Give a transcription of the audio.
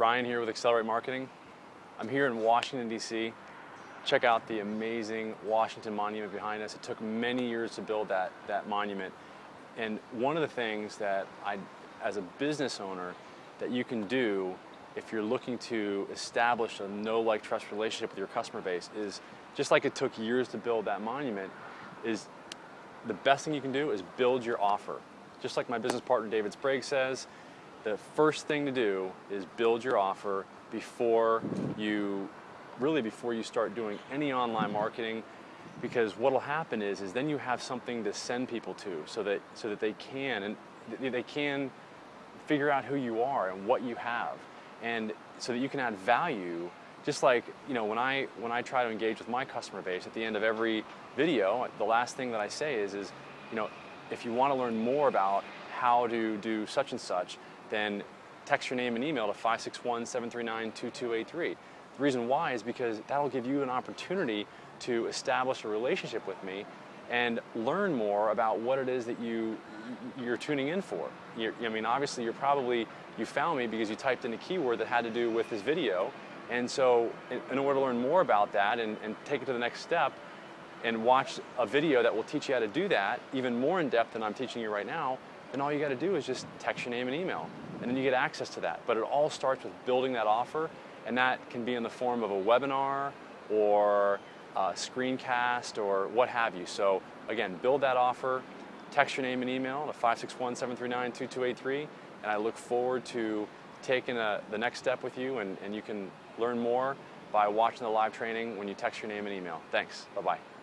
Ryan here with Accelerate Marketing. I'm here in Washington, D.C. Check out the amazing Washington Monument behind us. It took many years to build that, that monument. And one of the things that I, as a business owner, that you can do if you're looking to establish a know like trust relationship with your customer base is, just like it took years to build that monument, is the best thing you can do is build your offer. Just like my business partner David Sprague says, the first thing to do is build your offer before you, really before you start doing any online marketing because what will happen is, is then you have something to send people to so that, so that they can, and they can figure out who you are and what you have. And so that you can add value just like you know when I when I try to engage with my customer base at the end of every video the last thing that I say is is you know if you want to learn more about how to do such and such then text your name and email to 561-739-2283 the reason why is because that'll give you an opportunity to establish a relationship with me and learn more about what it is that you you're tuning in for. You're, I mean, obviously, you're probably you found me because you typed in a keyword that had to do with this video, and so in, in order to learn more about that and, and take it to the next step, and watch a video that will teach you how to do that even more in depth than I'm teaching you right now, then all you got to do is just text your name and email, and then you get access to that. But it all starts with building that offer, and that can be in the form of a webinar or uh, screencast or what have you. So again, build that offer, text your name and email to 561-739-2283, and I look forward to taking a, uh, the next step with you, and, and you can learn more by watching the live training when you text your name and email. Thanks. Bye-bye.